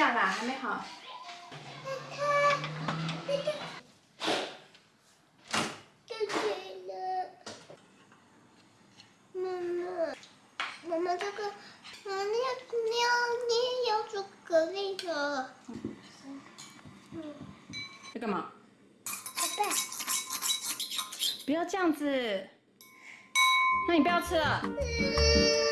下啦，还没好。妈妈，妈妈这个，妈妈你要你要巧克力的。在干嘛？宝贝，不要这样子。那你不要吃了。生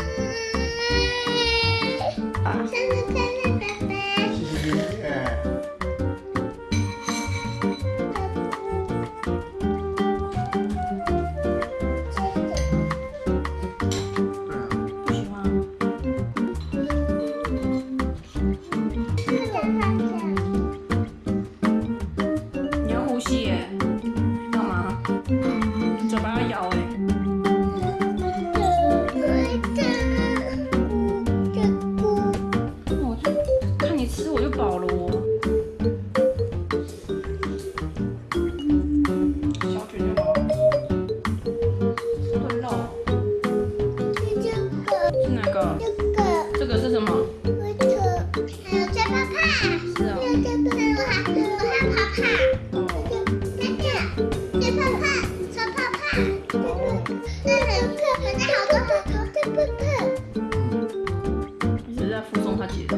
你是在附送他姐的。